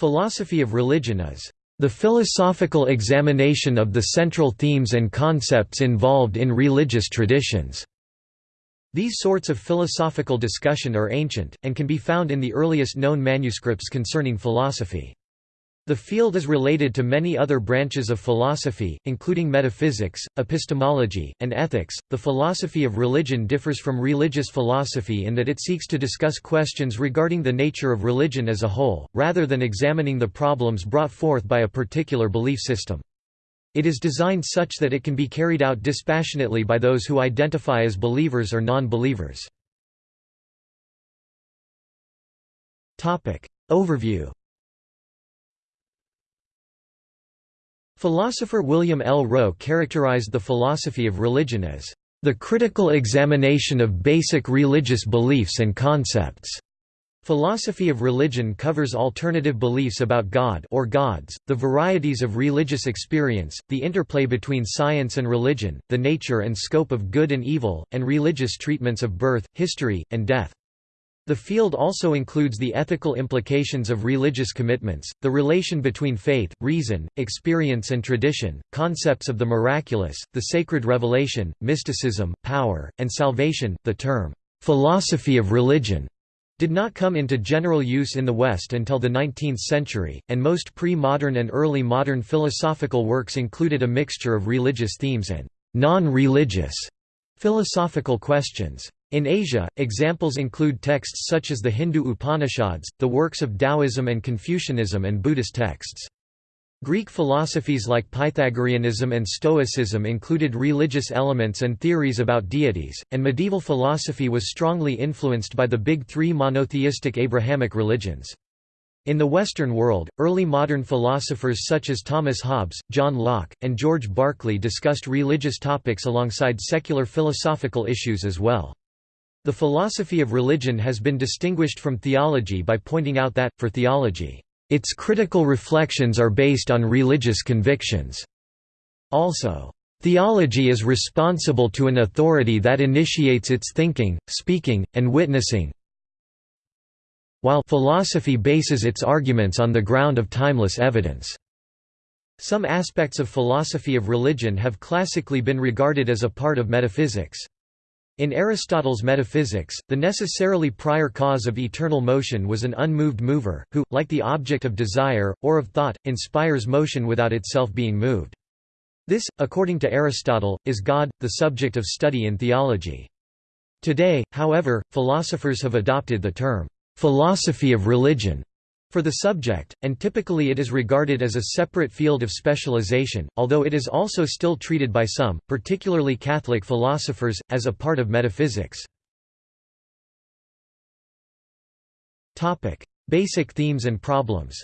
Philosophy of religion is the philosophical examination of the central themes and concepts involved in religious traditions. These sorts of philosophical discussion are ancient, and can be found in the earliest known manuscripts concerning philosophy. The field is related to many other branches of philosophy, including metaphysics, epistemology, and ethics. The philosophy of religion differs from religious philosophy in that it seeks to discuss questions regarding the nature of religion as a whole, rather than examining the problems brought forth by a particular belief system. It is designed such that it can be carried out dispassionately by those who identify as believers or non-believers. Overview Philosopher William L. Rowe characterized the philosophy of religion as the critical examination of basic religious beliefs and concepts. Philosophy of religion covers alternative beliefs about God or gods, the varieties of religious experience, the interplay between science and religion, the nature and scope of good and evil, and religious treatments of birth, history, and death. The field also includes the ethical implications of religious commitments, the relation between faith, reason, experience and tradition, concepts of the miraculous, the sacred revelation, mysticism, power, and salvation. The term, philosophy of religion, did not come into general use in the West until the 19th century, and most pre-modern and early modern philosophical works included a mixture of religious themes and non-religious philosophical questions. In Asia, examples include texts such as the Hindu Upanishads, the works of Taoism and Confucianism and Buddhist texts. Greek philosophies like Pythagoreanism and Stoicism included religious elements and theories about deities, and medieval philosophy was strongly influenced by the big three monotheistic Abrahamic religions. In the Western world, early modern philosophers such as Thomas Hobbes, John Locke, and George Berkeley discussed religious topics alongside secular philosophical issues as well. The philosophy of religion has been distinguished from theology by pointing out that, for theology, its critical reflections are based on religious convictions. Also, theology is responsible to an authority that initiates its thinking, speaking, and witnessing, while philosophy bases its arguments on the ground of timeless evidence. Some aspects of philosophy of religion have classically been regarded as a part of metaphysics. In Aristotle's metaphysics, the necessarily prior cause of eternal motion was an unmoved mover, who, like the object of desire, or of thought, inspires motion without itself being moved. This, according to Aristotle, is God, the subject of study in theology. Today, however, philosophers have adopted the term, philosophy of religion, for the subject, and typically it is regarded as a separate field of specialization, although it is also still treated by some, particularly Catholic philosophers, as a part of metaphysics. Basic themes and problems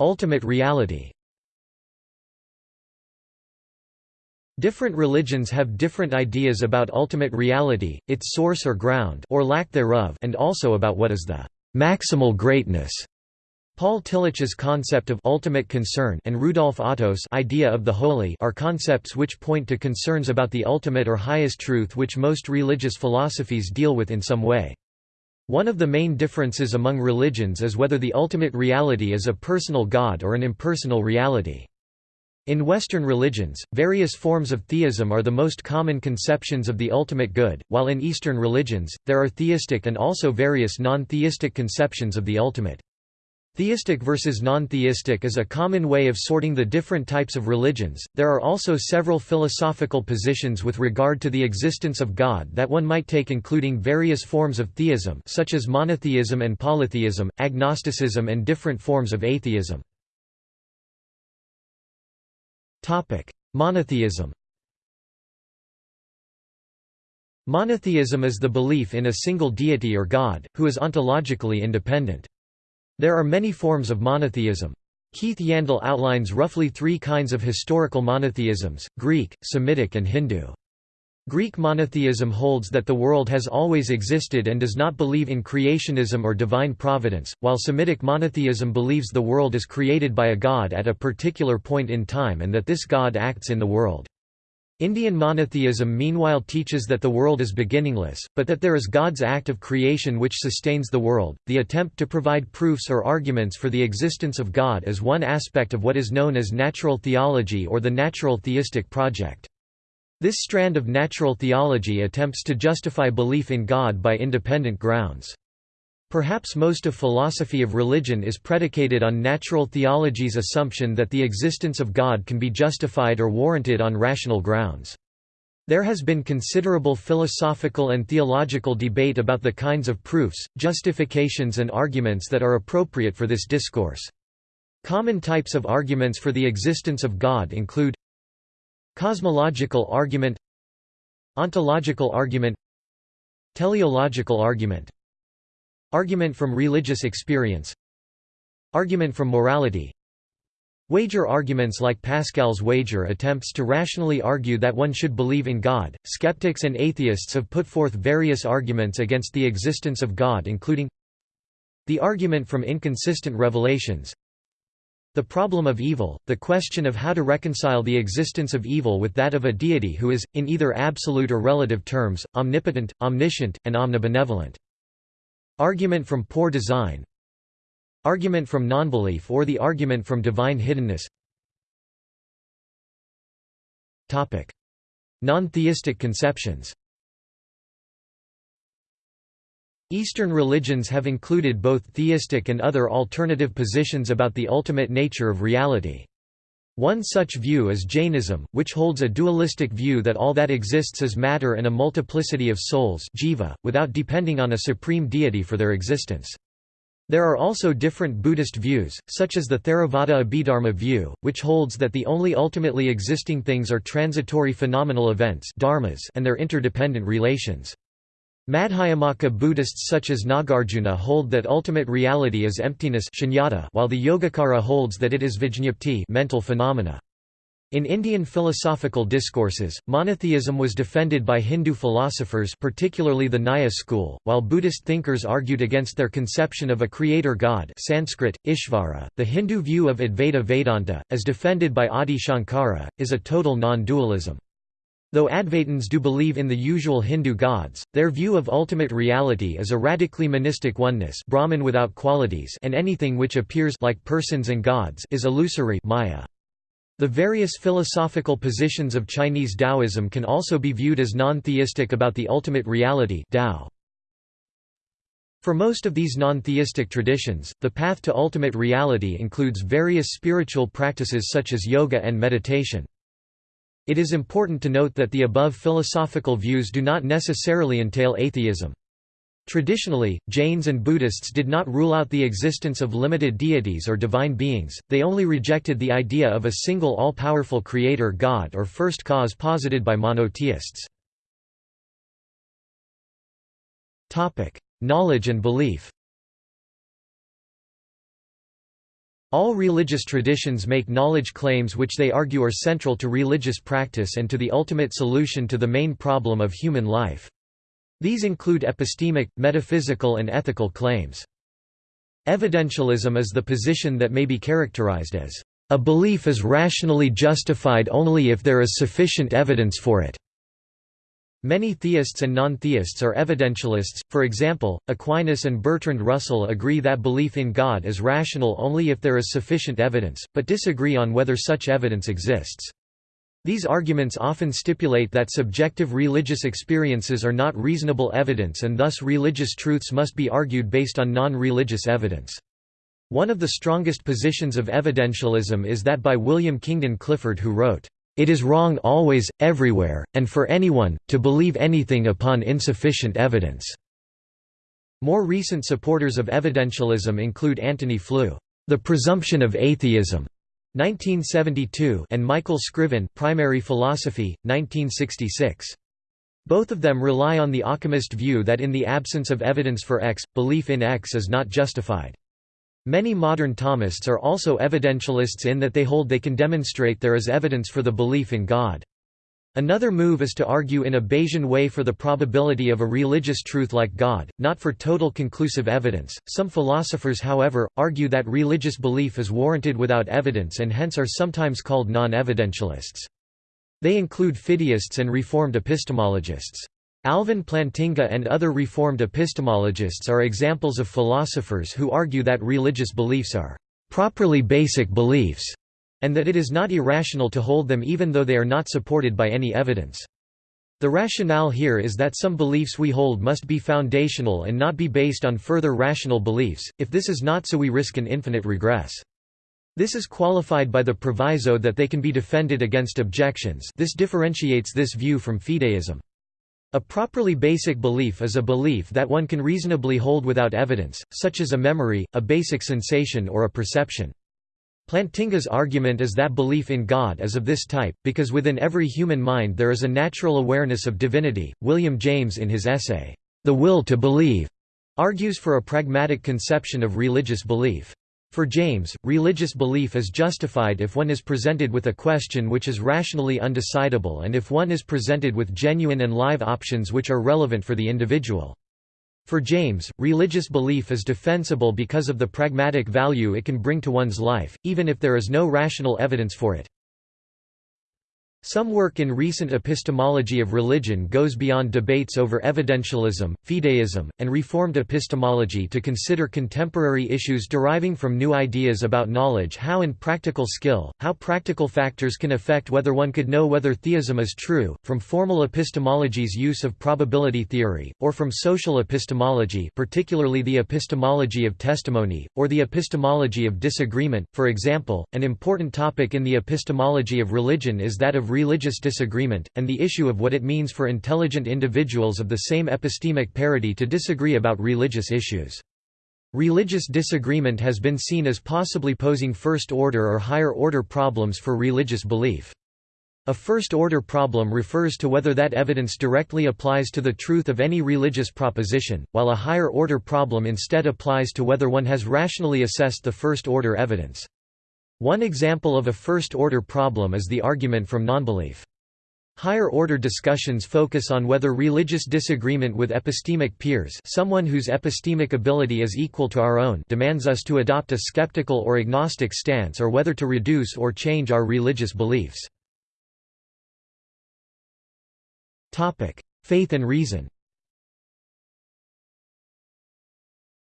Ultimate reality Different religions have different ideas about ultimate reality, its source or ground or lack thereof and also about what is the «maximal greatness». Paul Tillich's concept of ultimate concern and Rudolf Otto's idea of the holy are concepts which point to concerns about the ultimate or highest truth which most religious philosophies deal with in some way. One of the main differences among religions is whether the ultimate reality is a personal God or an impersonal reality. In Western religions, various forms of theism are the most common conceptions of the ultimate good, while in Eastern religions, there are theistic and also various non-theistic conceptions of the ultimate. Theistic versus non-theistic is a common way of sorting the different types of religions. There are also several philosophical positions with regard to the existence of God that one might take including various forms of theism such as monotheism and polytheism, agnosticism and different forms of atheism. Monotheism Monotheism is the belief in a single deity or god, who is ontologically independent. There are many forms of monotheism. Keith Yandell outlines roughly three kinds of historical monotheisms, Greek, Semitic and Hindu. Greek monotheism holds that the world has always existed and does not believe in creationism or divine providence, while Semitic monotheism believes the world is created by a god at a particular point in time and that this god acts in the world. Indian monotheism meanwhile teaches that the world is beginningless, but that there is God's act of creation which sustains the world. The attempt to provide proofs or arguments for the existence of God is one aspect of what is known as natural theology or the natural theistic project. This strand of natural theology attempts to justify belief in God by independent grounds. Perhaps most of philosophy of religion is predicated on natural theology's assumption that the existence of God can be justified or warranted on rational grounds. There has been considerable philosophical and theological debate about the kinds of proofs, justifications and arguments that are appropriate for this discourse. Common types of arguments for the existence of God include Cosmological argument Ontological argument Teleological argument Argument from religious experience Argument from morality Wager arguments like Pascal's wager attempts to rationally argue that one should believe in God. Skeptics and atheists have put forth various arguments against the existence of God, including the argument from inconsistent revelations, the problem of evil, the question of how to reconcile the existence of evil with that of a deity who is, in either absolute or relative terms, omnipotent, omniscient, and omnibenevolent. Argument from poor design. Argument from nonbelief or the argument from divine hiddenness. Non-theistic conceptions Eastern religions have included both theistic and other alternative positions about the ultimate nature of reality. One such view is Jainism, which holds a dualistic view that all that exists is matter and a multiplicity of souls jiva, without depending on a supreme deity for their existence. There are also different Buddhist views, such as the Theravada Abhidharma view, which holds that the only ultimately existing things are transitory phenomenal events dharmas and their interdependent relations. Madhyamaka Buddhists such as Nagarjuna hold that ultimate reality is emptiness shunyata, while the Yogacara holds that it is vijñapti mental phenomena. In Indian philosophical discourses, monotheism was defended by Hindu philosophers particularly the Nyaya school, while Buddhist thinkers argued against their conception of a creator god Sanskrit, Ishvara. .The Hindu view of Advaita Vedanta, as defended by Adi Shankara, is a total non-dualism. Though Advaitins do believe in the usual Hindu gods, their view of ultimate reality is a radically monistic oneness Brahman without qualities and anything which appears like persons and gods is illusory maya. The various philosophical positions of Chinese Taoism can also be viewed as non-theistic about the ultimate reality Tao. For most of these non-theistic traditions, the path to ultimate reality includes various spiritual practices such as yoga and meditation. It is important to note that the above philosophical views do not necessarily entail atheism. Traditionally, Jains and Buddhists did not rule out the existence of limited deities or divine beings, they only rejected the idea of a single all-powerful creator god or first cause posited by monotheists. Knowledge and belief All religious traditions make knowledge claims which they argue are central to religious practice and to the ultimate solution to the main problem of human life. These include epistemic, metaphysical and ethical claims. Evidentialism is the position that may be characterized as, "...a belief is rationally justified only if there is sufficient evidence for it." Many theists and non-theists are evidentialists, for example, Aquinas and Bertrand Russell agree that belief in God is rational only if there is sufficient evidence, but disagree on whether such evidence exists. These arguments often stipulate that subjective religious experiences are not reasonable evidence and thus religious truths must be argued based on non-religious evidence. One of the strongest positions of evidentialism is that by William Kingdon Clifford who wrote, it is wrong always, everywhere, and for anyone, to believe anything upon insufficient evidence." More recent supporters of evidentialism include Antony Flew, The Presumption of Atheism, 1972 and Michael Scriven Primary Philosophy, 1966. Both of them rely on the Occamist view that in the absence of evidence for X, belief in X is not justified. Many modern Thomists are also evidentialists in that they hold they can demonstrate there is evidence for the belief in God. Another move is to argue in a Bayesian way for the probability of a religious truth like God, not for total conclusive evidence. Some philosophers, however, argue that religious belief is warranted without evidence and hence are sometimes called non evidentialists. They include fideists and Reformed epistemologists. Alvin Plantinga and other Reformed epistemologists are examples of philosophers who argue that religious beliefs are properly basic beliefs, and that it is not irrational to hold them even though they are not supported by any evidence. The rationale here is that some beliefs we hold must be foundational and not be based on further rational beliefs, if this is not so we risk an infinite regress. This is qualified by the proviso that they can be defended against objections this differentiates this view from fideism. A properly basic belief is a belief that one can reasonably hold without evidence, such as a memory, a basic sensation or a perception. Plantinga's argument is that belief in God is of this type, because within every human mind there is a natural awareness of divinity. William James, in his essay, The Will to Believe, argues for a pragmatic conception of religious belief. For James, religious belief is justified if one is presented with a question which is rationally undecidable and if one is presented with genuine and live options which are relevant for the individual. For James, religious belief is defensible because of the pragmatic value it can bring to one's life, even if there is no rational evidence for it. Some work in recent epistemology of religion goes beyond debates over evidentialism, fideism, and Reformed epistemology to consider contemporary issues deriving from new ideas about knowledge how in practical skill, how practical factors can affect whether one could know whether theism is true, from formal epistemology's use of probability theory, or from social epistemology particularly the epistemology of testimony, or the epistemology of disagreement. For example, an important topic in the epistemology of religion is that of religious disagreement, and the issue of what it means for intelligent individuals of the same epistemic parity to disagree about religious issues. Religious disagreement has been seen as possibly posing first-order or higher-order problems for religious belief. A first-order problem refers to whether that evidence directly applies to the truth of any religious proposition, while a higher-order problem instead applies to whether one has rationally assessed the first-order evidence. One example of a first-order problem is the argument from nonbelief. Higher-order discussions focus on whether religious disagreement with epistemic peers someone whose epistemic ability is equal to our own demands us to adopt a skeptical or agnostic stance or whether to reduce or change our religious beliefs. Faith and reason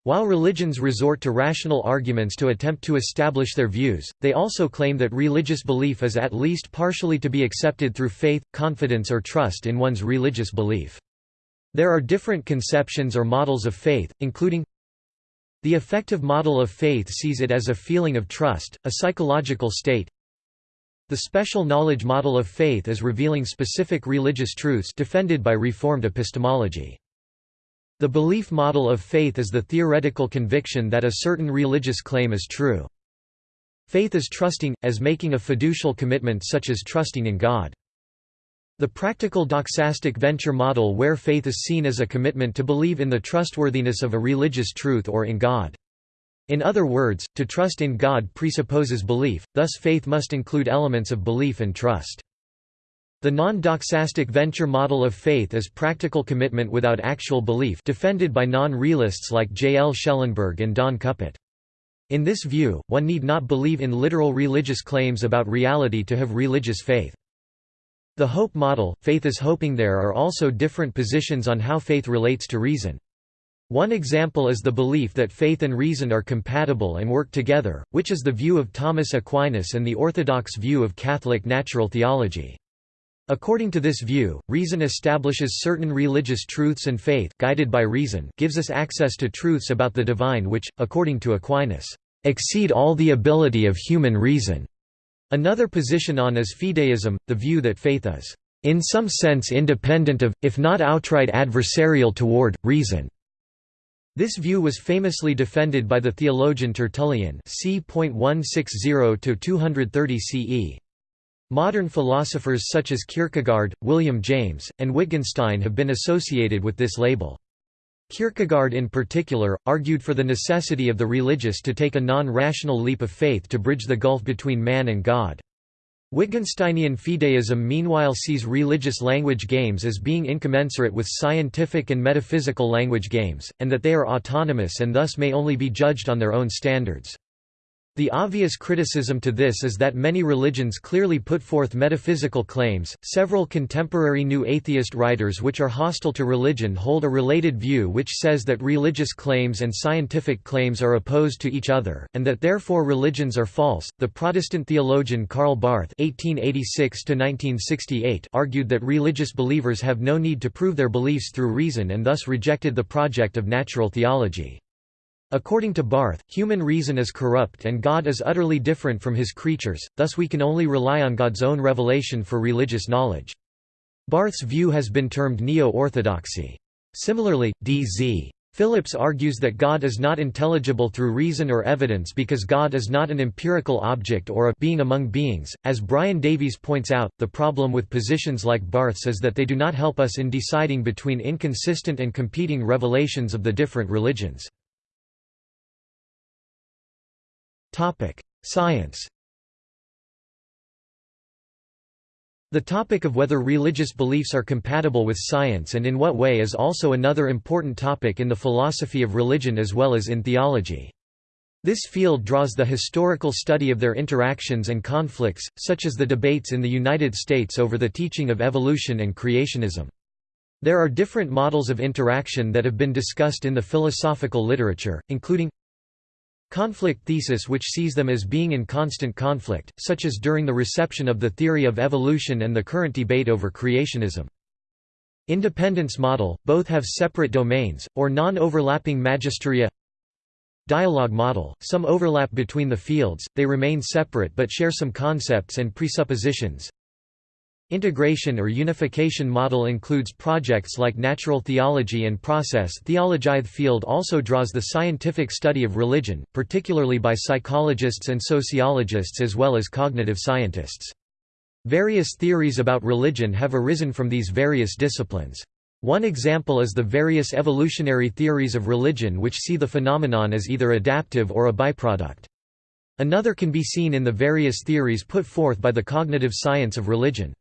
While religions resort to rational arguments to attempt to establish their views, they also claim that religious belief is at least partially to be accepted through faith, confidence or trust in one's religious belief. There are different conceptions or models of faith, including the affective model of faith sees it as a feeling of trust, a psychological state. The special knowledge model of faith is revealing specific religious truths defended by Reformed epistemology. The belief model of faith is the theoretical conviction that a certain religious claim is true. Faith is trusting, as making a fiducial commitment such as trusting in God. The practical doxastic venture model where faith is seen as a commitment to believe in the trustworthiness of a religious truth or in God. In other words, to trust in God presupposes belief, thus faith must include elements of belief and trust. The non-doxastic venture model of faith is practical commitment without actual belief defended by non-realists like J. L. Schellenberg and Don Cupitt. In this view, one need not believe in literal religious claims about reality to have religious faith. The hope model, faith is hoping there are also different positions on how faith relates to reason. One example is the belief that faith and reason are compatible and work together, which is the view of Thomas Aquinas and the orthodox view of Catholic natural theology. According to this view, reason establishes certain religious truths and faith guided by reason gives us access to truths about the divine which, according to Aquinas, exceed all the ability of human reason. Another position on is fideism, the view that faith is, in some sense independent of, if not outright adversarial toward, reason. This view was famously defended by the theologian Tertullian c. 160–230 CE. Modern philosophers such as Kierkegaard, William James, and Wittgenstein have been associated with this label. Kierkegaard in particular, argued for the necessity of the religious to take a non-rational leap of faith to bridge the gulf between man and God. Wittgensteinian fideism meanwhile sees religious language games as being incommensurate with scientific and metaphysical language games, and that they are autonomous and thus may only be judged on their own standards. The obvious criticism to this is that many religions clearly put forth metaphysical claims. Several contemporary new atheist writers which are hostile to religion hold a related view which says that religious claims and scientific claims are opposed to each other and that therefore religions are false. The Protestant theologian Karl Barth (1886–1968) argued that religious believers have no need to prove their beliefs through reason and thus rejected the project of natural theology. According to Barth, human reason is corrupt and God is utterly different from his creatures, thus we can only rely on God's own revelation for religious knowledge. Barth's view has been termed neo-orthodoxy. Similarly, D.Z. Phillips argues that God is not intelligible through reason or evidence because God is not an empirical object or a being among beings. As Brian Davies points out, the problem with positions like Barth's is that they do not help us in deciding between inconsistent and competing revelations of the different religions. Science The topic of whether religious beliefs are compatible with science and in what way is also another important topic in the philosophy of religion as well as in theology. This field draws the historical study of their interactions and conflicts, such as the debates in the United States over the teaching of evolution and creationism. There are different models of interaction that have been discussed in the philosophical literature, including Conflict thesis which sees them as being in constant conflict, such as during the reception of the theory of evolution and the current debate over creationism. Independence model, both have separate domains, or non-overlapping magisteria Dialogue model, some overlap between the fields, they remain separate but share some concepts and presuppositions Integration or unification model includes projects like natural theology and process theology. The field also draws the scientific study of religion, particularly by psychologists and sociologists as well as cognitive scientists. Various theories about religion have arisen from these various disciplines. One example is the various evolutionary theories of religion which see the phenomenon as either adaptive or a byproduct. Another can be seen in the various theories put forth by the cognitive science of religion.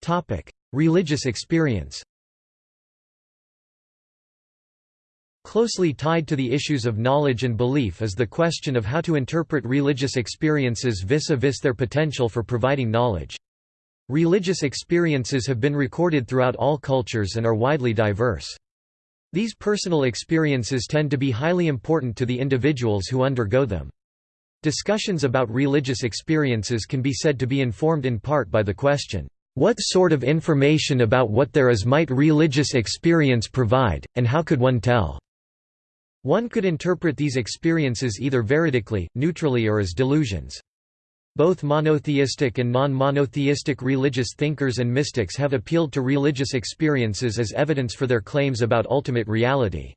Topic: Religious experience. Closely tied to the issues of knowledge and belief is the question of how to interpret religious experiences vis-a-vis -vis their potential for providing knowledge. Religious experiences have been recorded throughout all cultures and are widely diverse. These personal experiences tend to be highly important to the individuals who undergo them. Discussions about religious experiences can be said to be informed in part by the question, what sort of information about what there is might religious experience provide, and how could one tell? One could interpret these experiences either veridically, neutrally or as delusions. Both monotheistic and non-monotheistic religious thinkers and mystics have appealed to religious experiences as evidence for their claims about ultimate reality.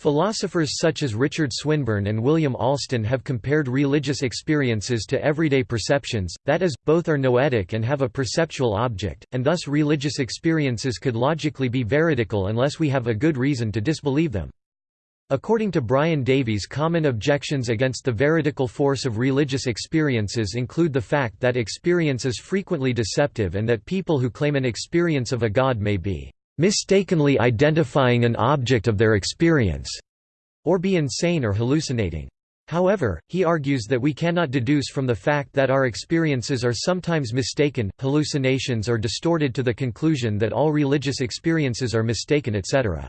Philosophers such as Richard Swinburne and William Alston have compared religious experiences to everyday perceptions, that is, both are noetic and have a perceptual object, and thus religious experiences could logically be veridical unless we have a good reason to disbelieve them. According to Brian Davies common objections against the veridical force of religious experiences include the fact that experience is frequently deceptive and that people who claim an experience of a god may be mistakenly identifying an object of their experience, or be insane or hallucinating. However, he argues that we cannot deduce from the fact that our experiences are sometimes mistaken, hallucinations are distorted to the conclusion that all religious experiences are mistaken etc.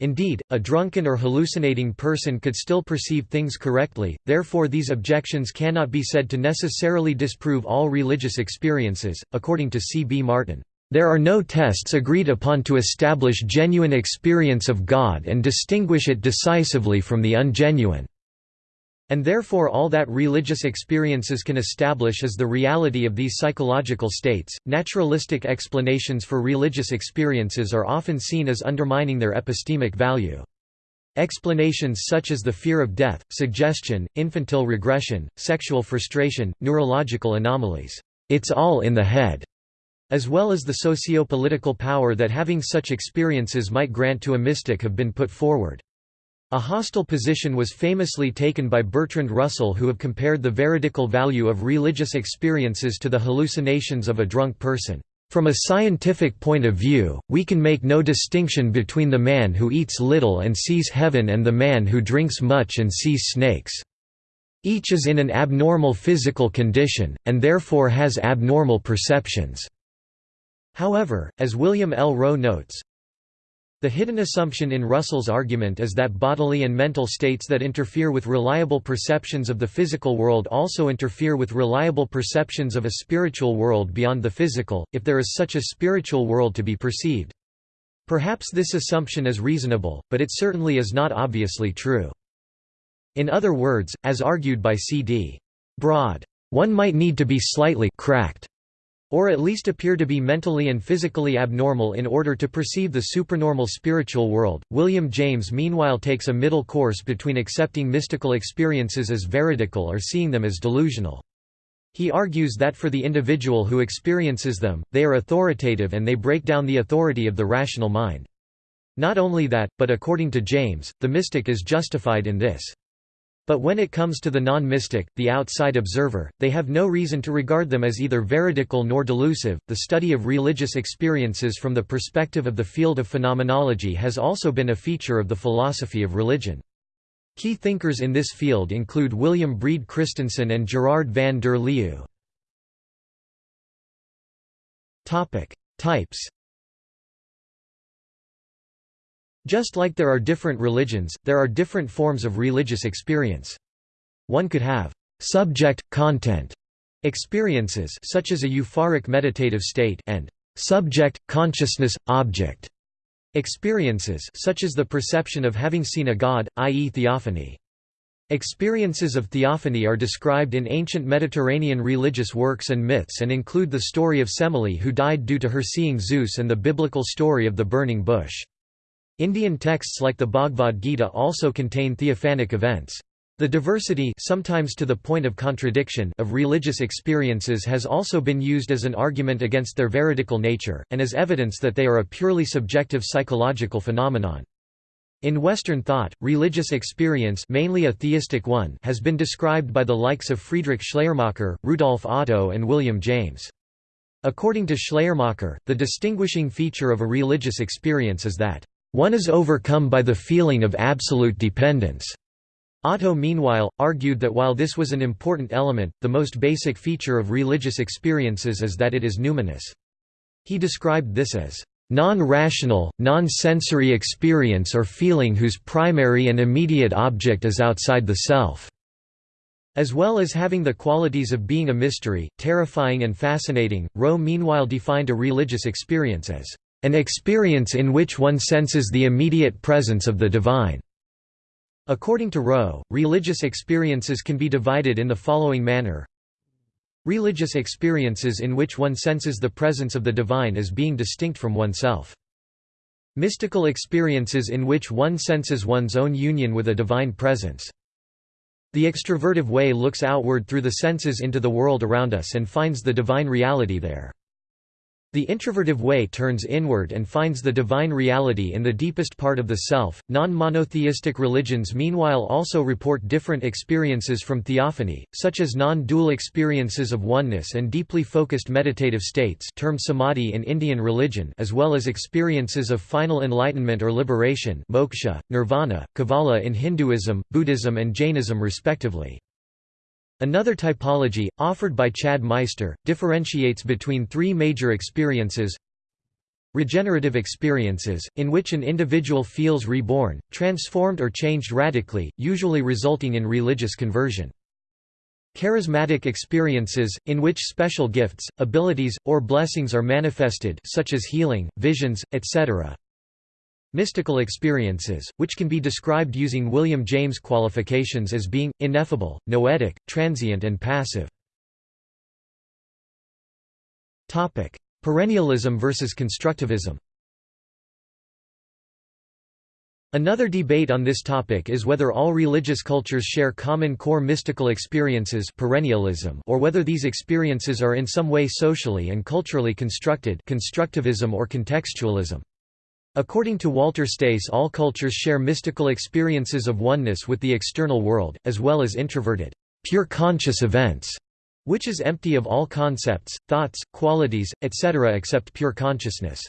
Indeed, a drunken or hallucinating person could still perceive things correctly, therefore these objections cannot be said to necessarily disprove all religious experiences, according to C. B. Martin. There are no tests agreed upon to establish genuine experience of God and distinguish it decisively from the ungenuine. And therefore, all that religious experiences can establish is the reality of these psychological states. Naturalistic explanations for religious experiences are often seen as undermining their epistemic value. Explanations such as the fear of death, suggestion, infantile regression, sexual frustration, neurological anomalies, it's all in the head, as well as the socio-political power that having such experiences might grant to a mystic have been put forward. A hostile position was famously taken by Bertrand Russell who have compared the veridical value of religious experiences to the hallucinations of a drunk person. From a scientific point of view, we can make no distinction between the man who eats little and sees heaven and the man who drinks much and sees snakes. Each is in an abnormal physical condition, and therefore has abnormal perceptions. However, as William L. Rowe notes, the hidden assumption in Russell's argument is that bodily and mental states that interfere with reliable perceptions of the physical world also interfere with reliable perceptions of a spiritual world beyond the physical, if there is such a spiritual world to be perceived. Perhaps this assumption is reasonable, but it certainly is not obviously true. In other words, as argued by C.D. Broad, one might need to be slightly cracked or at least appear to be mentally and physically abnormal in order to perceive the supernormal spiritual world. William James meanwhile takes a middle course between accepting mystical experiences as veridical or seeing them as delusional. He argues that for the individual who experiences them, they are authoritative and they break down the authority of the rational mind. Not only that, but according to James, the mystic is justified in this. But when it comes to the non-mystic, the outside observer, they have no reason to regard them as either veridical nor delusive. The study of religious experiences from the perspective of the field of phenomenology has also been a feature of the philosophy of religion. Key thinkers in this field include William Brede Kristensen and Gerard van der Leeuw. Topic: Types Just like there are different religions, there are different forms of religious experience. One could have subject-content experiences such as a euphoric meditative state and subject-consciousness-object experiences such as the perception of having seen a god, i.e. theophany. Experiences of theophany are described in ancient Mediterranean religious works and myths and include the story of Semele who died due to her seeing Zeus and the biblical story of the burning bush. Indian texts like the Bhagavad Gita also contain theophanic events. The diversity sometimes to the point of contradiction of religious experiences has also been used as an argument against their veridical nature, and as evidence that they are a purely subjective psychological phenomenon. In Western thought, religious experience mainly a theistic one has been described by the likes of Friedrich Schleiermacher, Rudolf Otto and William James. According to Schleiermacher, the distinguishing feature of a religious experience is that one is overcome by the feeling of absolute dependence. Otto meanwhile, argued that while this was an important element, the most basic feature of religious experiences is that it is numinous. He described this as non-rational, non-sensory experience or feeling whose primary and immediate object is outside the self", as well as having the qualities of being a mystery, terrifying and fascinating. Rowe meanwhile defined a religious experience as an experience in which one senses the immediate presence of the divine. According to Rowe, religious experiences can be divided in the following manner Religious experiences in which one senses the presence of the divine as being distinct from oneself. Mystical experiences in which one senses one's own union with a divine presence. The extrovertive way looks outward through the senses into the world around us and finds the divine reality there. The introvertive way turns inward and finds the divine reality in the deepest part of the self. Non monotheistic religions, meanwhile, also report different experiences from theophany, such as non dual experiences of oneness and deeply focused meditative states, termed samadhi in Indian religion, as well as experiences of final enlightenment or liberation, moksha, nirvana, kevala in Hinduism, Buddhism, and Jainism, respectively. Another typology, offered by Chad Meister, differentiates between three major experiences Regenerative experiences, in which an individual feels reborn, transformed or changed radically, usually resulting in religious conversion. Charismatic experiences, in which special gifts, abilities, or blessings are manifested such as healing, visions, etc. Mystical experiences, which can be described using William James qualifications as being, ineffable, noetic, transient and passive. Perennialism versus constructivism Another debate on this topic is whether all religious cultures share common core mystical experiences perennialism or whether these experiences are in some way socially and culturally constructed constructivism or contextualism. According to Walter Stace all cultures share mystical experiences of oneness with the external world, as well as introverted, pure conscious events, which is empty of all concepts, thoughts, qualities, etc. except pure consciousness.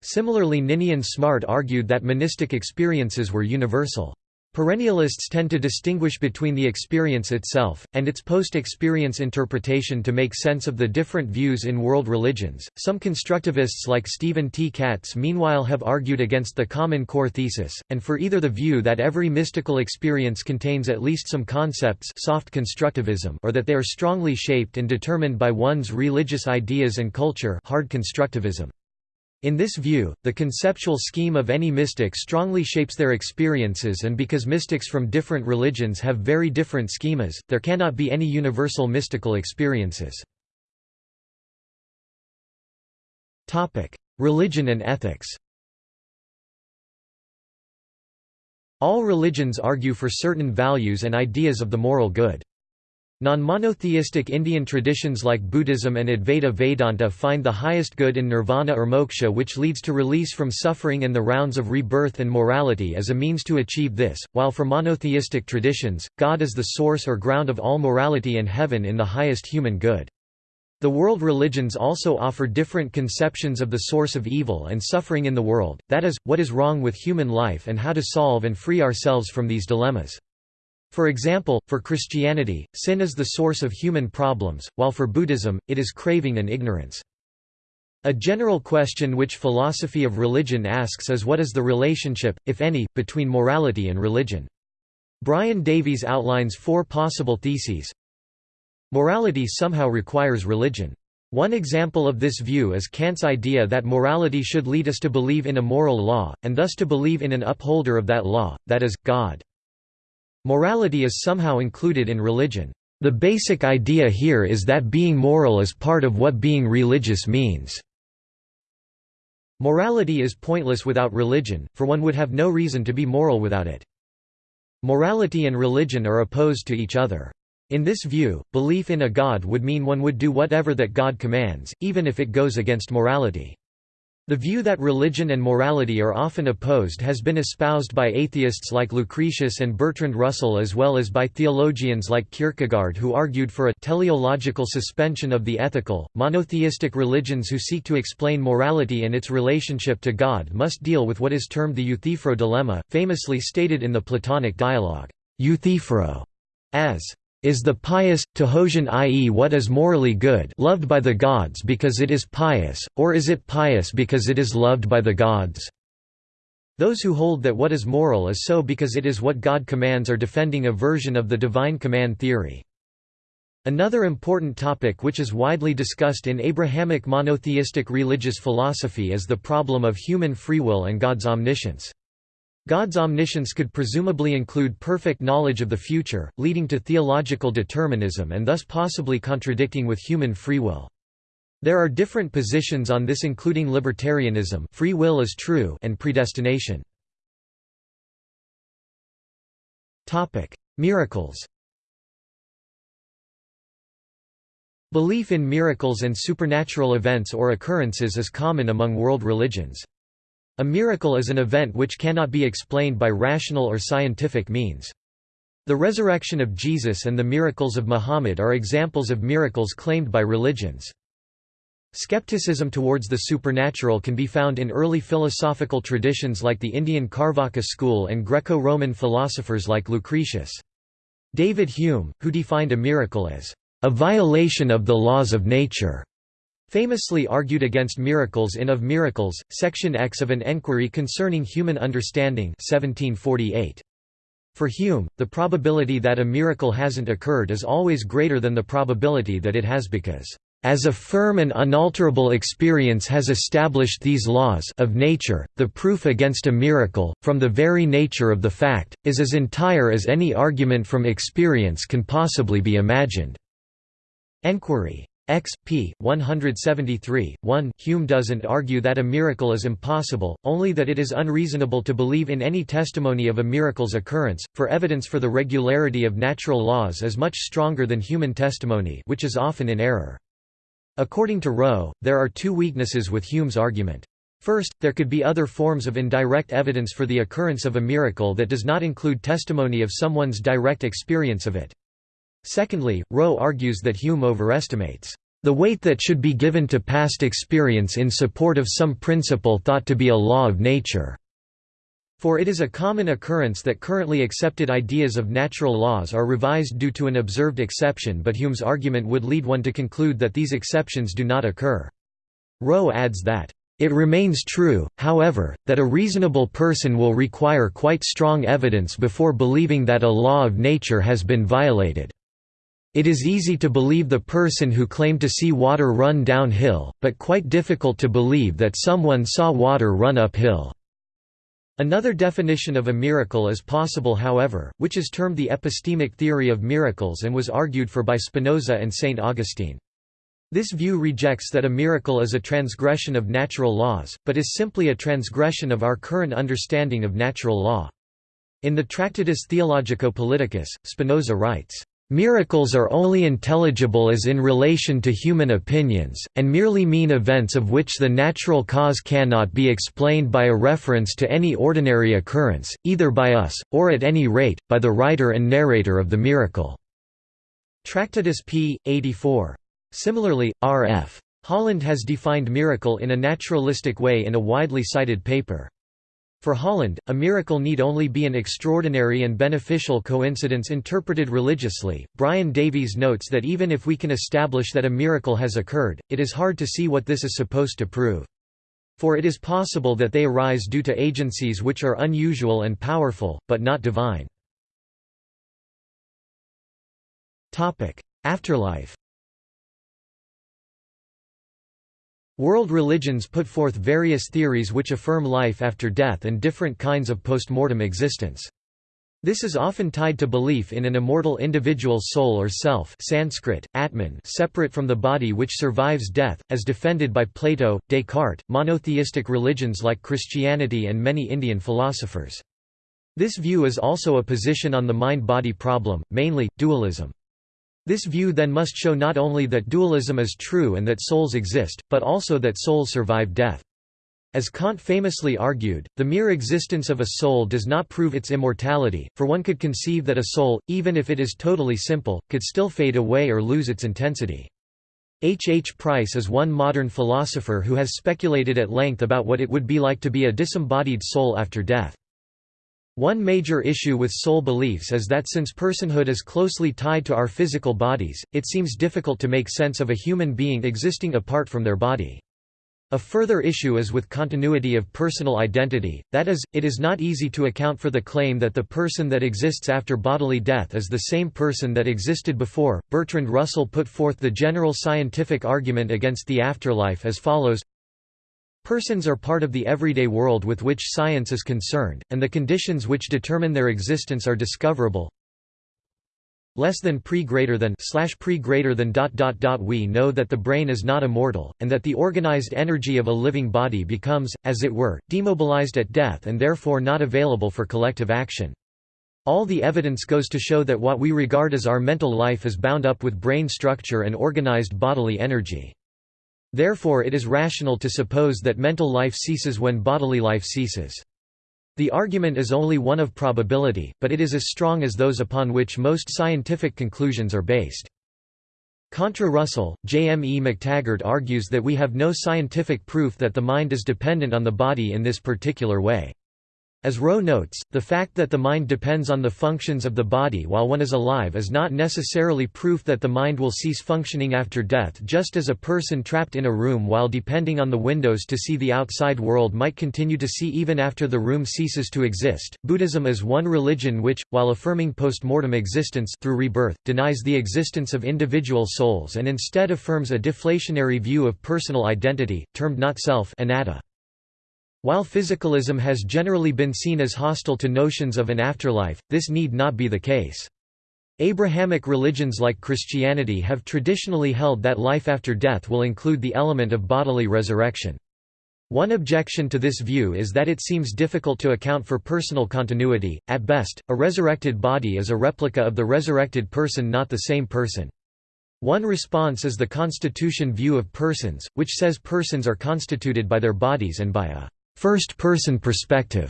Similarly Ninian Smart argued that monistic experiences were universal. Perennialists tend to distinguish between the experience itself, and its post-experience interpretation to make sense of the different views in world religions. Some constructivists like Stephen T. Katz meanwhile have argued against the Common Core thesis, and for either the view that every mystical experience contains at least some concepts soft constructivism or that they are strongly shaped and determined by one's religious ideas and culture hard constructivism. In this view, the conceptual scheme of any mystic strongly shapes their experiences and because mystics from different religions have very different schemas, there cannot be any universal mystical experiences. Religion and ethics All religions argue for certain values and ideas of the moral good. Non-monotheistic Indian traditions like Buddhism and Advaita Vedanta find the highest good in nirvana or moksha which leads to release from suffering and the rounds of rebirth and morality as a means to achieve this, while for monotheistic traditions, God is the source or ground of all morality and heaven in the highest human good. The world religions also offer different conceptions of the source of evil and suffering in the world, that is, what is wrong with human life and how to solve and free ourselves from these dilemmas. For example, for Christianity, sin is the source of human problems, while for Buddhism, it is craving and ignorance. A general question which philosophy of religion asks is what is the relationship, if any, between morality and religion. Brian Davies outlines four possible theses. Morality somehow requires religion. One example of this view is Kant's idea that morality should lead us to believe in a moral law, and thus to believe in an upholder of that law, that is, God. Morality is somehow included in religion. The basic idea here is that being moral is part of what being religious means. Morality is pointless without religion, for one would have no reason to be moral without it. Morality and religion are opposed to each other. In this view, belief in a god would mean one would do whatever that god commands, even if it goes against morality. The view that religion and morality are often opposed has been espoused by atheists like Lucretius and Bertrand Russell as well as by theologians like Kierkegaard who argued for a teleological suspension of the ethical. Monotheistic religions who seek to explain morality and its relationship to God must deal with what is termed the Euthyphro dilemma, famously stated in the Platonic dialogue, Euthyphro, as is the pious, Tehosian i.e. what is morally good loved by the gods because it is pious, or is it pious because it is loved by the gods? Those who hold that what is moral is so because it is what God commands are defending a version of the divine command theory. Another important topic which is widely discussed in Abrahamic monotheistic religious philosophy is the problem of human free will and God's omniscience. God's omniscience could presumably include perfect knowledge of the future, leading to theological determinism and thus possibly contradicting with human free will. There are different positions on this including libertarianism free will is true and predestination. Miracles Belief in miracles and supernatural events or occurrences is common among world religions. A miracle is an event which cannot be explained by rational or scientific means. The resurrection of Jesus and the miracles of Muhammad are examples of miracles claimed by religions. Skepticism towards the supernatural can be found in early philosophical traditions like the Indian Carvaka school and Greco-Roman philosophers like Lucretius. David Hume, who defined a miracle as a violation of the laws of nature, famously argued against miracles in Of Miracles, Section X of an Enquiry Concerning Human Understanding 1748. For Hume, the probability that a miracle hasn't occurred is always greater than the probability that it has because, "...as a firm and unalterable experience has established these laws of nature, the proof against a miracle, from the very nature of the fact, is as entire as any argument from experience can possibly be imagined." Enquiry. X. p. 173, 1 Hume doesn't argue that a miracle is impossible, only that it is unreasonable to believe in any testimony of a miracle's occurrence, for evidence for the regularity of natural laws is much stronger than human testimony which is often in error. According to Rowe, there are two weaknesses with Hume's argument. First, there could be other forms of indirect evidence for the occurrence of a miracle that does not include testimony of someone's direct experience of it. Secondly, Rowe argues that Hume overestimates the weight that should be given to past experience in support of some principle thought to be a law of nature. For it is a common occurrence that currently accepted ideas of natural laws are revised due to an observed exception but Hume's argument would lead one to conclude that these exceptions do not occur. Rowe adds that, "...it remains true, however, that a reasonable person will require quite strong evidence before believing that a law of nature has been violated." It is easy to believe the person who claimed to see water run downhill, but quite difficult to believe that someone saw water run uphill. Another definition of a miracle is possible however, which is termed the epistemic theory of miracles and was argued for by Spinoza and St. Augustine. This view rejects that a miracle is a transgression of natural laws, but is simply a transgression of our current understanding of natural law. In the Tractatus Theologico-Politicus, Spinoza writes, Miracles are only intelligible as in relation to human opinions, and merely mean events of which the natural cause cannot be explained by a reference to any ordinary occurrence, either by us, or at any rate, by the writer and narrator of the miracle." Tractatus p. 84. Similarly, R.F. Holland has defined miracle in a naturalistic way in a widely cited paper. For Holland, a miracle need only be an extraordinary and beneficial coincidence interpreted religiously. Brian Davies notes that even if we can establish that a miracle has occurred, it is hard to see what this is supposed to prove. For it is possible that they arise due to agencies which are unusual and powerful, but not divine. Afterlife World religions put forth various theories which affirm life after death and different kinds of postmortem existence. This is often tied to belief in an immortal individual's soul or self Sanskrit, Atman separate from the body which survives death, as defended by Plato, Descartes, monotheistic religions like Christianity and many Indian philosophers. This view is also a position on the mind-body problem, mainly, dualism. This view then must show not only that dualism is true and that souls exist, but also that souls survive death. As Kant famously argued, the mere existence of a soul does not prove its immortality, for one could conceive that a soul, even if it is totally simple, could still fade away or lose its intensity. H. H. Price is one modern philosopher who has speculated at length about what it would be like to be a disembodied soul after death. One major issue with soul beliefs is that since personhood is closely tied to our physical bodies, it seems difficult to make sense of a human being existing apart from their body. A further issue is with continuity of personal identity, that is, it is not easy to account for the claim that the person that exists after bodily death is the same person that existed before. Bertrand Russell put forth the general scientific argument against the afterlife as follows Persons are part of the everyday world with which science is concerned, and the conditions which determine their existence are discoverable. Less than pre greater than slash pre greater than dot dot dot we know that the brain is not immortal, and that the organized energy of a living body becomes, as it were, demobilized at death and therefore not available for collective action. All the evidence goes to show that what we regard as our mental life is bound up with brain structure and organized bodily energy. Therefore it is rational to suppose that mental life ceases when bodily life ceases. The argument is only one of probability, but it is as strong as those upon which most scientific conclusions are based. Contra Russell, J. M. E. McTaggart argues that we have no scientific proof that the mind is dependent on the body in this particular way. As Rowe notes, the fact that the mind depends on the functions of the body while one is alive is not necessarily proof that the mind will cease functioning after death just as a person trapped in a room while depending on the windows to see the outside world might continue to see even after the room ceases to exist. Buddhism is one religion which, while affirming post-mortem existence through rebirth, denies the existence of individual souls and instead affirms a deflationary view of personal identity, termed not self anatta. While physicalism has generally been seen as hostile to notions of an afterlife, this need not be the case. Abrahamic religions like Christianity have traditionally held that life after death will include the element of bodily resurrection. One objection to this view is that it seems difficult to account for personal continuity. At best, a resurrected body is a replica of the resurrected person, not the same person. One response is the Constitution view of persons, which says persons are constituted by their bodies and by a first-person perspective,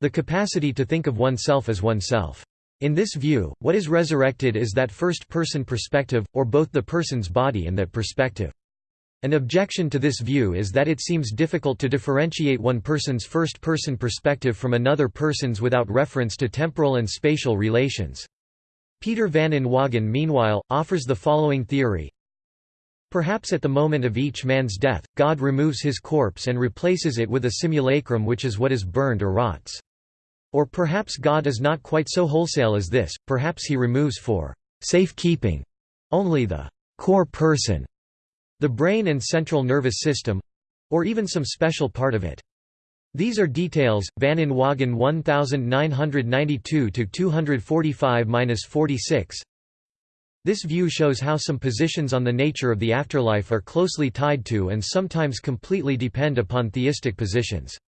the capacity to think of oneself as oneself. In this view, what is resurrected is that first-person perspective, or both the person's body and that perspective. An objection to this view is that it seems difficult to differentiate one person's first-person perspective from another person's without reference to temporal and spatial relations. Peter van Inwagen meanwhile, offers the following theory. Perhaps at the moment of each man's death, God removes his corpse and replaces it with a simulacrum which is what is burned or rots. Or perhaps God is not quite so wholesale as this, perhaps he removes for safekeeping only the core person the brain and central nervous system—or even some special part of it. These are details, Van Inwagen 1992-245-46 This view shows how some positions on the nature of the afterlife are closely tied to and sometimes completely depend upon theistic positions.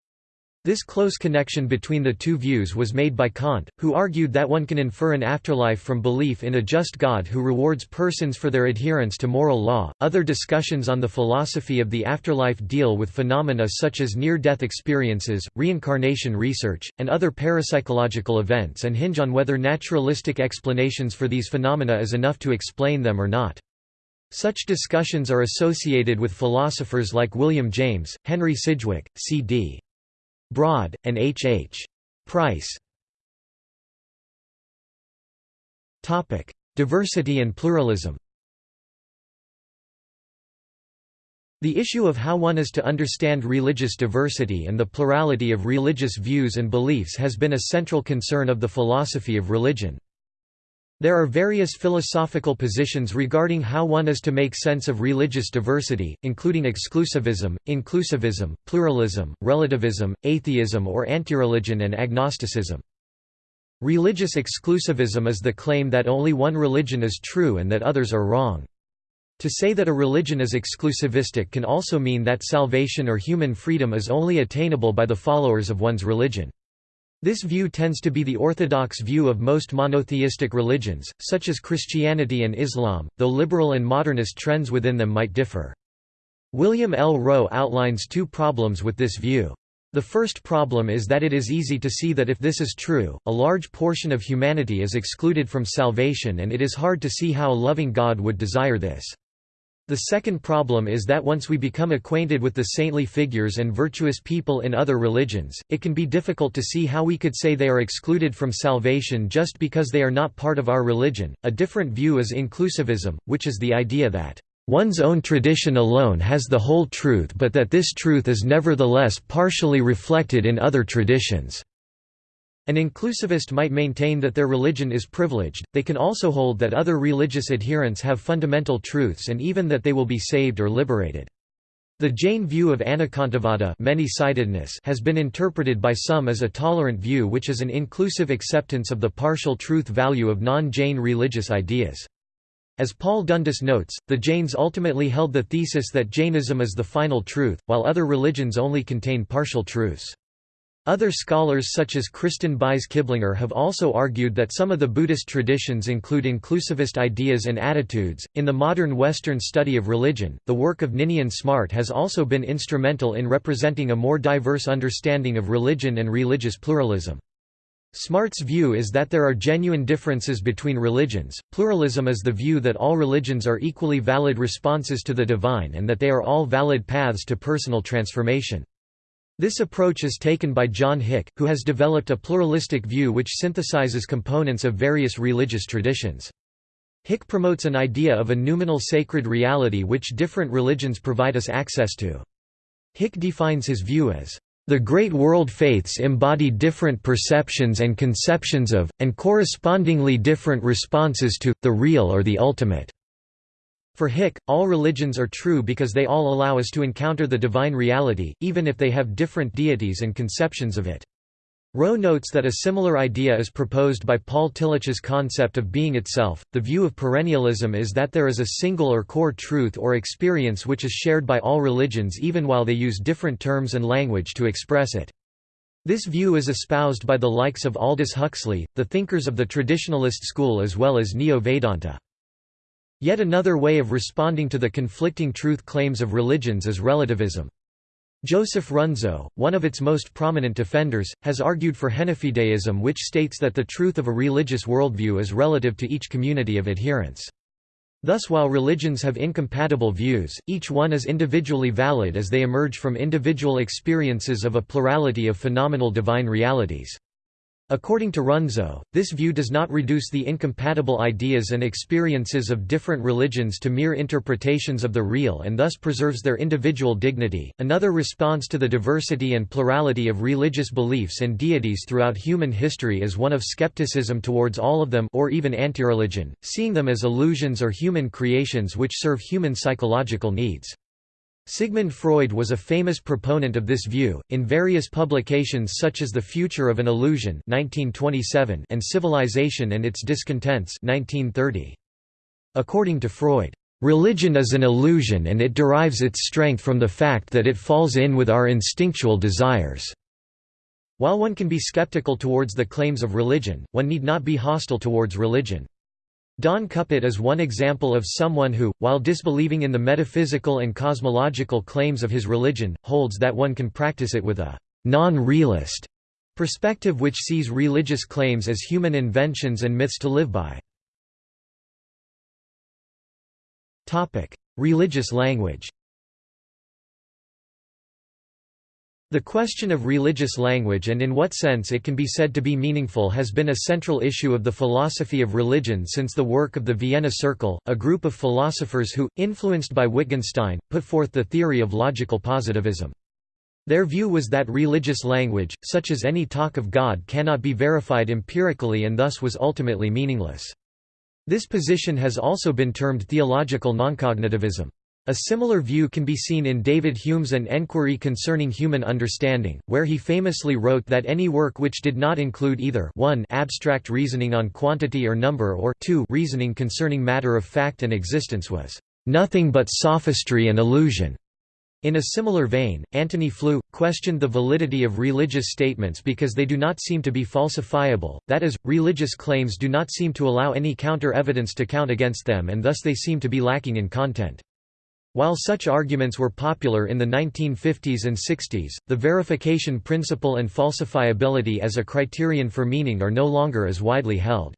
This close connection between the two views was made by Kant, who argued that one can infer an afterlife from belief in a just God who rewards persons for their adherence to moral law. Other discussions on the philosophy of the afterlife deal with phenomena such as near death experiences, reincarnation research, and other parapsychological events and hinge on whether naturalistic explanations for these phenomena is enough to explain them or not. Such discussions are associated with philosophers like William James, Henry Sidgwick, C.D. Broad, and H. H. Price. Diversity and pluralism The issue of how one is to understand religious diversity and the plurality of religious views and beliefs has been a central concern of the philosophy of religion. There are various philosophical positions regarding how one is to make sense of religious diversity, including exclusivism, inclusivism, pluralism, relativism, atheism or antireligion and agnosticism. Religious exclusivism is the claim that only one religion is true and that others are wrong. To say that a religion is exclusivistic can also mean that salvation or human freedom is only attainable by the followers of one's religion. This view tends to be the orthodox view of most monotheistic religions, such as Christianity and Islam, though liberal and modernist trends within them might differ. William L. Rowe outlines two problems with this view. The first problem is that it is easy to see that if this is true, a large portion of humanity is excluded from salvation and it is hard to see how a loving God would desire this. The second problem is that once we become acquainted with the saintly figures and virtuous people in other religions, it can be difficult to see how we could say they are excluded from salvation just because they are not part of our religion. A different view is inclusivism, which is the idea that one's own tradition alone has the whole truth but that this truth is nevertheless partially reflected in other traditions. An inclusivist might maintain that their religion is privileged, they can also hold that other religious adherents have fundamental truths and even that they will be saved or liberated. The Jain view of anekantavada has been interpreted by some as a tolerant view which is an inclusive acceptance of the partial truth value of non-Jain religious ideas. As Paul Dundas notes, the Jains ultimately held the thesis that Jainism is the final truth, while other religions only contain partial truths. Other scholars such as Kristin Beise Kiblinger have also argued that some of the Buddhist traditions include inclusivist ideas and attitudes. In the modern Western study of religion, the work of Ninian Smart has also been instrumental in representing a more diverse understanding of religion and religious pluralism. Smart's view is that there are genuine differences between religions. Pluralism is the view that all religions are equally valid responses to the divine and that they are all valid paths to personal transformation. This approach is taken by John Hick, who has developed a pluralistic view which synthesizes components of various religious traditions. Hick promotes an idea of a noumenal sacred reality which different religions provide us access to. Hick defines his view as, "...the great world faiths embody different perceptions and conceptions of, and correspondingly different responses to, the real or the ultimate." For Hick, all religions are true because they all allow us to encounter the divine reality, even if they have different deities and conceptions of it. Rowe notes that a similar idea is proposed by Paul Tillich's concept of being itself. The view of perennialism is that there is a single or core truth or experience which is shared by all religions even while they use different terms and language to express it. This view is espoused by the likes of Aldous Huxley, the thinkers of the traditionalist school as well as Neo-Vedanta. Yet another way of responding to the conflicting truth claims of religions is relativism. Joseph Runzo, one of its most prominent defenders, has argued for Henofideism which states that the truth of a religious worldview is relative to each community of adherents. Thus while religions have incompatible views, each one is individually valid as they emerge from individual experiences of a plurality of phenomenal divine realities. According to Runzo, this view does not reduce the incompatible ideas and experiences of different religions to mere interpretations of the real and thus preserves their individual dignity. Another response to the diversity and plurality of religious beliefs and deities throughout human history is one of skepticism towards all of them or even antireligion, seeing them as illusions or human creations which serve human psychological needs. Sigmund Freud was a famous proponent of this view, in various publications such as The Future of an Illusion 1927 and Civilization and Its Discontents 1930. According to Freud, "...religion is an illusion and it derives its strength from the fact that it falls in with our instinctual desires." While one can be skeptical towards the claims of religion, one need not be hostile towards religion. Don Cupitt is one example of someone who, while disbelieving in the metaphysical and cosmological claims of his religion, holds that one can practice it with a non-realist perspective which sees religious claims as human inventions and myths to live by. Religious language The question of religious language and in what sense it can be said to be meaningful has been a central issue of the philosophy of religion since the work of the Vienna Circle, a group of philosophers who, influenced by Wittgenstein, put forth the theory of logical positivism. Their view was that religious language, such as any talk of God cannot be verified empirically and thus was ultimately meaningless. This position has also been termed theological noncognitivism. A similar view can be seen in David Hume's An Enquiry Concerning Human Understanding, where he famously wrote that any work which did not include either 1 abstract reasoning on quantity or number or 2 reasoning concerning matter of fact and existence was "...nothing but sophistry and illusion." In a similar vein, Antony Flew, questioned the validity of religious statements because they do not seem to be falsifiable, that is, religious claims do not seem to allow any counter-evidence to count against them and thus they seem to be lacking in content. While such arguments were popular in the 1950s and 60s, the verification principle and falsifiability as a criterion for meaning are no longer as widely held.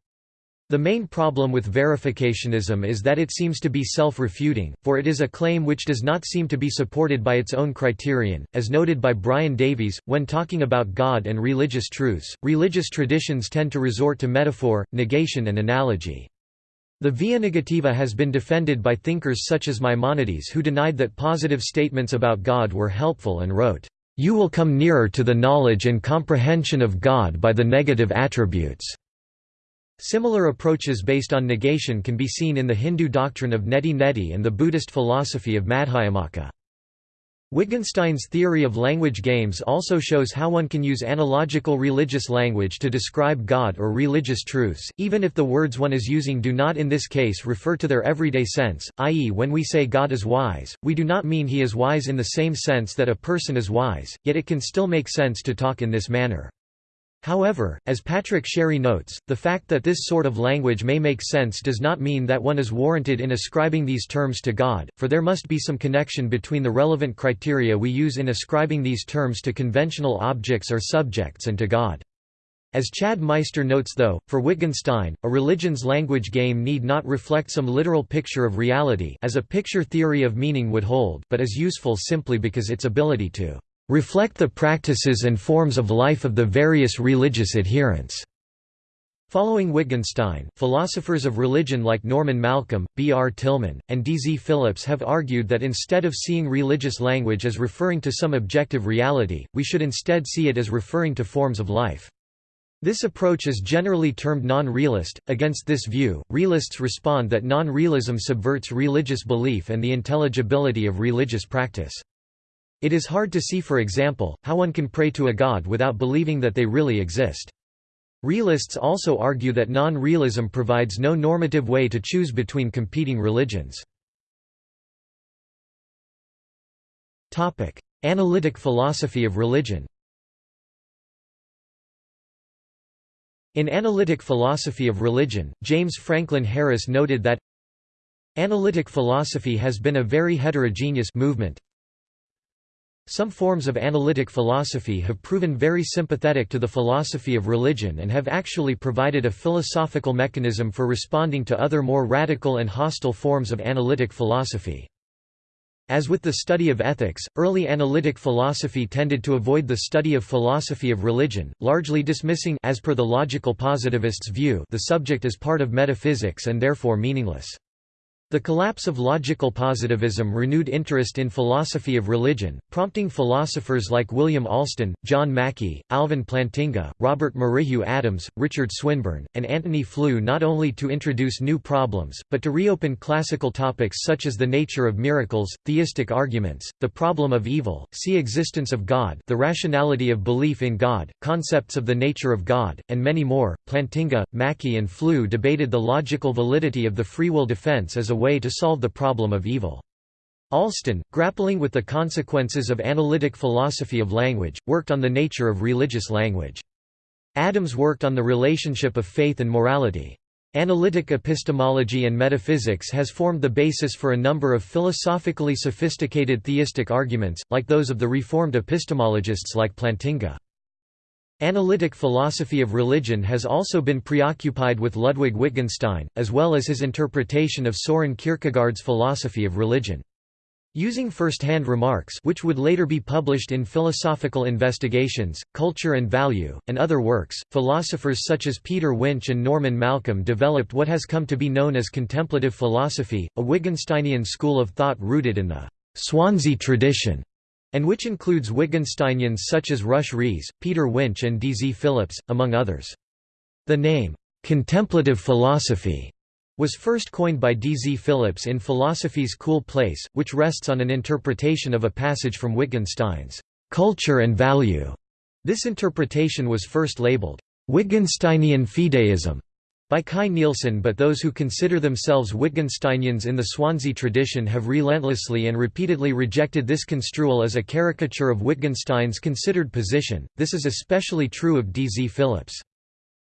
The main problem with verificationism is that it seems to be self-refuting, for it is a claim which does not seem to be supported by its own criterion. As noted by Brian Davies, when talking about God and religious truths, religious traditions tend to resort to metaphor, negation and analogy. The via negativa has been defended by thinkers such as Maimonides who denied that positive statements about God were helpful and wrote, "...you will come nearer to the knowledge and comprehension of God by the negative attributes." Similar approaches based on negation can be seen in the Hindu doctrine of neti neti and the Buddhist philosophy of Madhyamaka. Wittgenstein's theory of language games also shows how one can use analogical religious language to describe God or religious truths, even if the words one is using do not in this case refer to their everyday sense, i.e. when we say God is wise, we do not mean he is wise in the same sense that a person is wise, yet it can still make sense to talk in this manner. However, as Patrick Sherry notes, the fact that this sort of language may make sense does not mean that one is warranted in ascribing these terms to God, for there must be some connection between the relevant criteria we use in ascribing these terms to conventional objects or subjects and to God. As Chad Meister notes though, for Wittgenstein, a religion's language game need not reflect some literal picture of reality as a picture theory of meaning would hold but is useful simply because its ability to reflect the practices and forms of life of the various religious adherents. Following Wittgenstein, philosophers of religion like Norman Malcolm, B. R. Tilghman, and D. Z. Phillips have argued that instead of seeing religious language as referring to some objective reality, we should instead see it as referring to forms of life. This approach is generally termed non-realist. Against this view, realists respond that non-realism subverts religious belief and the intelligibility of religious practice. It is hard to see for example, how one can pray to a god without believing that they really exist. Realists also argue that non-realism provides no normative way to choose between competing religions. Analytic philosophy of religion In Analytic Philosophy of Religion, James Franklin Harris noted that Analytic philosophy has been a very heterogeneous movement Some forms of analytic philosophy have proven very sympathetic to the philosophy of religion and have actually provided a philosophical mechanism for responding to other more radical and hostile forms of analytic philosophy. As with the study of ethics, early analytic philosophy tended to avoid the study of philosophy of religion, largely dismissing as per the logical positivists' view the subject as part of metaphysics and therefore meaningless. The collapse of logical positivism renewed interest in philosophy of religion, prompting philosophers like William Alston, John Mackie, Alvin Plantinga, Robert Merrihew Adams, Richard Swinburne, and Antony Flew not only to introduce new problems, but to reopen classical topics such as the nature of miracles, theistic arguments, the problem of evil, see existence of God the rationality of belief in God, concepts of the nature of God, and many more. Plantinga, Mackie and Flew debated the logical validity of the free will defense as a way to solve the problem of evil. Alston, grappling with the consequences of analytic philosophy of language, worked on the nature of religious language. Adams worked on the relationship of faith and morality. Analytic epistemology and metaphysics has formed the basis for a number of philosophically sophisticated theistic arguments, like those of the Reformed epistemologists like Plantinga. Analytic philosophy of religion has also been preoccupied with Ludwig Wittgenstein, as well as his interpretation of Soren Kierkegaard's philosophy of religion. Using first-hand remarks which would later be published in Philosophical Investigations, Culture and Value, and other works, philosophers such as Peter Winch and Norman Malcolm developed what has come to be known as contemplative philosophy, a Wittgensteinian school of thought rooted in the Swansea tradition and which includes Wittgensteinians such as Rush Rhees, Peter Winch and D. Z. Phillips, among others. The name, "'contemplative philosophy' was first coined by D. Z. Phillips in Philosophy's Cool Place, which rests on an interpretation of a passage from Wittgenstein's "'Culture and Value'". This interpretation was first labeled, "'Wittgensteinian fideism' by Kai Nielsen but those who consider themselves Wittgensteinians in the Swansea tradition have relentlessly and repeatedly rejected this construal as a caricature of Wittgenstein's considered position, this is especially true of D. Z. Phillips.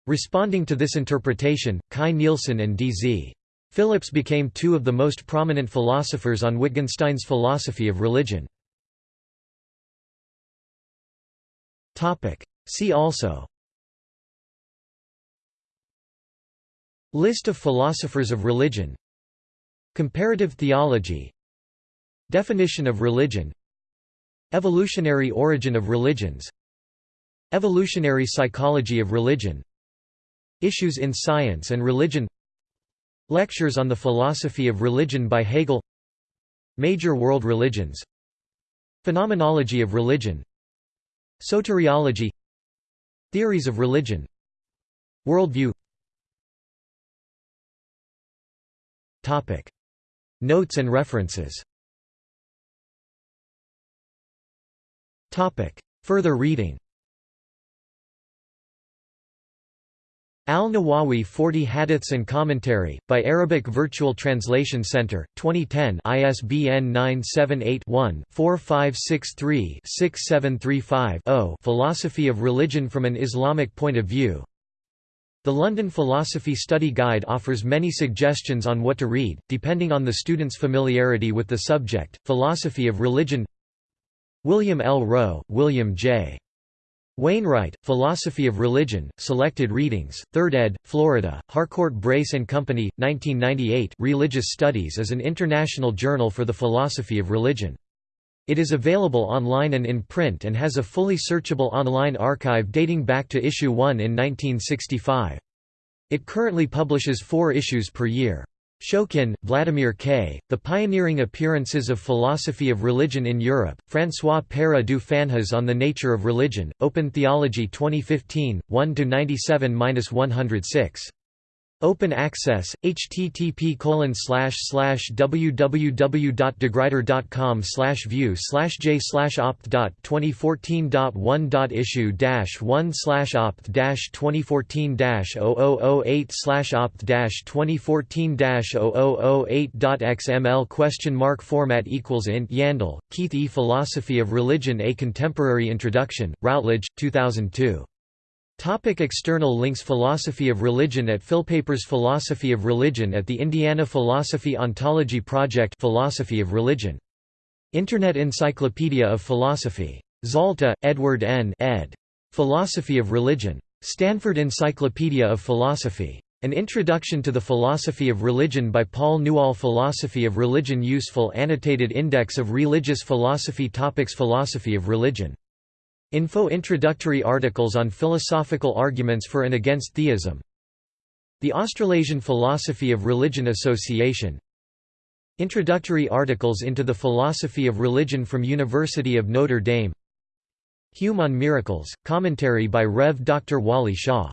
Responding to this interpretation, Kai Nielsen and D. Z. Phillips became two of the most prominent philosophers on Wittgenstein's philosophy of religion. See also List of philosophers of religion. Comparative theology. Definition of religion. Evolutionary origin of religions. Evolutionary psychology of religion. Issues in science and religion. Lectures on the philosophy of religion by Hegel. Major world religions. Phenomenology of religion. Soteriology. Theories of religion. Worldview Topic. Notes and references Topic. Further reading Al-Nawawi 40 Hadiths and Commentary, by Arabic Virtual Translation Center, 2010 ISBN 978-1-4563-6735-0 Philosophy of Religion from an Islamic Point of View the London Philosophy Study Guide offers many suggestions on what to read, depending on the student's familiarity with the subject. Philosophy of Religion William L. Rowe, William J. Wainwright, Philosophy of Religion, Selected Readings, 3rd ed., Florida, Harcourt Brace and Company, 1998 Religious Studies is an international journal for the philosophy of religion. It is available online and in print and has a fully searchable online archive dating back to issue 1 in 1965. It currently publishes four issues per year. Shokin, Vladimir K., The Pioneering Appearances of Philosophy of Religion in Europe, François Pere du Phanjas on the Nature of Religion, Open Theology 2015, 1–97–106. Open access, http www.degruyter.com view j opt 2014.1 issue 1 opt 2014 0008 opt 2014 0008.xml question mark format equals int Yandell, Keith E. Philosophy of Religion A Contemporary Introduction, Routledge, 2002. Topic external links Philosophy of Religion at Philpapers Philosophy of Religion at the Indiana Philosophy Ontology Project Philosophy of Religion Internet Encyclopedia of Philosophy. Zalta, Edward N. ed. Philosophy of Religion. Stanford Encyclopedia of Philosophy. An Introduction to the Philosophy of Religion by Paul Newall Philosophy of Religion Useful Annotated Index of Religious Philosophy Topics Philosophy of Religion. Info Introductory articles on philosophical arguments for and against theism The Australasian Philosophy of Religion Association Introductory articles into the Philosophy of Religion from University of Notre Dame Hume on Miracles, commentary by Rev. Dr. Wally Shaw